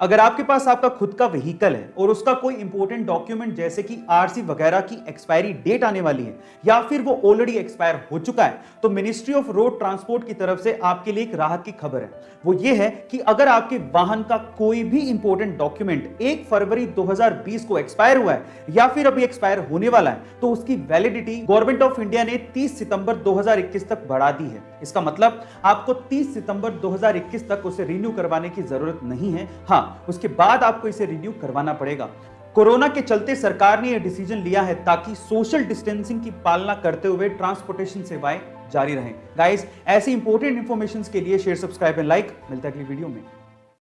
अगर आपके पास आपका खुद का व्हीकल है और उसका कोई इंपॉर्टेंट डॉक्यूमेंट जैसे कि आरसी वगैरह की एक्सपायरी डेट आने वाली है, या फिर वो ऑलरेडी एक्सपायर हो चुका है तो मिनिस्ट्री ऑफ़ रोड ट्रांसपोर्ट की तरफ़ से आपके लिए एक राहत की खबर है। वो ये है कि अगर आपके वाहन का कोई भी इंपॉर्टेंट डॉक्यूमेंट एक फरवरी 2020 को एक्सपायर हुआ है, या फिर अभी एक्सपायर होने वाला है तो उसकी वैलिडिटी गवर्नमेंट ऑफ़ इंडिया ने 30 सितंबर 2021 तक बढ़ा दी है। इसका मतलब आपको 30 सितंबर 2021 तक उसे रिन्यू करवाने की ज़रूरत नहीं है। हाँ उसके बाद आपको इसे रिन्यू करवाना पड़ेगा। कोरोना के चलते सरकार ने यह डिसीज़न लिया है ताकि सोशल डिस्टेंसिंग की पालना करते हुए ट्रांसपोर्टेशन सेवाएँ जारी रहें। गाइस ऐसी इंपॉर्टेंट इन्फॉर्मेशन के लिए शेयर सब्सक्राइब एंड लाइक मिलता है अगली वीडियो में।